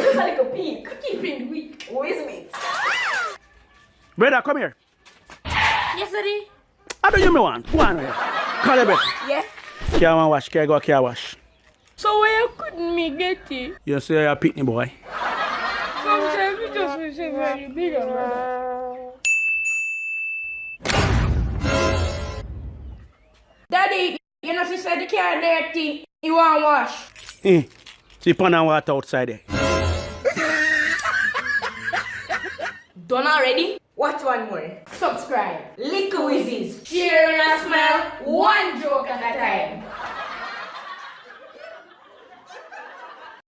Just a little peek. Keeping the week. Who is it? Brother, come here. Yes, Daddy. How do you me want? Go on here. Call your brother. Yeah. Car one wash, car go car wash. So where couldn't me get it? You say you're a pitney boy. Sometimes we just receive very big brother. Daddy, you know she said the car dirty. You want wash? Eh. See pan and water outside there. Done already? Watch one more. Subscribe. Lick whizzes. Share and smile. One joke at a time.